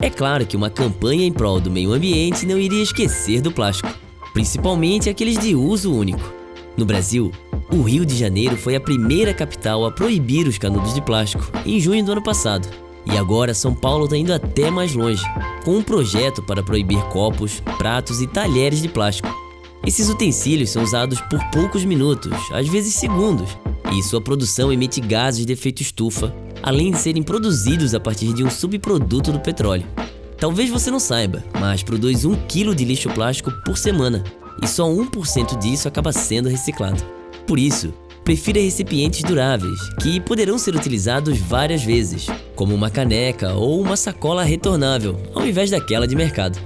É claro que uma campanha em prol do meio ambiente não iria esquecer do plástico, principalmente aqueles de uso único. No Brasil, o Rio de Janeiro foi a primeira capital a proibir os canudos de plástico em junho do ano passado. E agora São Paulo está indo até mais longe, com um projeto para proibir copos, pratos e talheres de plástico. Esses utensílios são usados por poucos minutos, às vezes segundos, e sua produção emite gases de efeito estufa, além de serem produzidos a partir de um subproduto do petróleo. Talvez você não saiba, mas produz 1 kg de lixo plástico por semana, e só 1% disso acaba sendo reciclado. Por isso, prefira recipientes duráveis, que poderão ser utilizados várias vezes, como uma caneca ou uma sacola retornável, ao invés daquela de mercado.